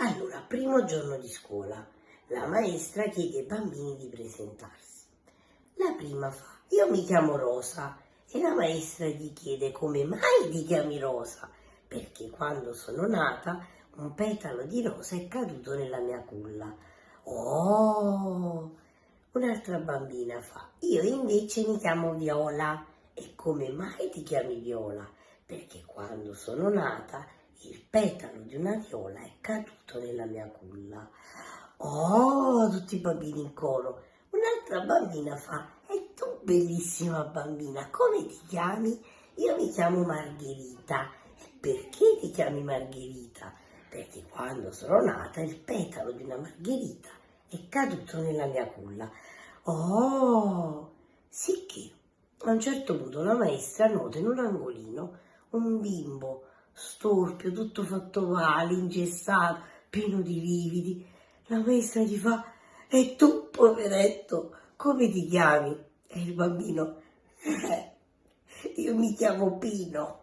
Allora, primo giorno di scuola, la maestra chiede ai bambini di presentarsi. La prima fa, io mi chiamo Rosa e la maestra gli chiede come mai ti chiami Rosa, perché quando sono nata un petalo di rosa è caduto nella mia culla. Oh! Un'altra bambina fa, io invece mi chiamo Viola e come mai ti chiami Viola? Perché quando sono nata il petalo di una viola è caduto nella mia culla. Oh, tutti i bambini in coro. Un'altra bambina fa, e tu bellissima bambina, come ti chiami? Io mi chiamo Margherita. E perché ti chiami Margherita? Perché quando sono nata il petalo di una margherita è caduto nella mia culla. Oh, sì che a un certo punto la maestra nota in un angolino un bimbo storpio, tutto fatto male, ingessato, pieno di lividi. La maestra gli fa, e tu, poveretto, come ti chiami? E il bambino, eh, io mi chiamo Pino.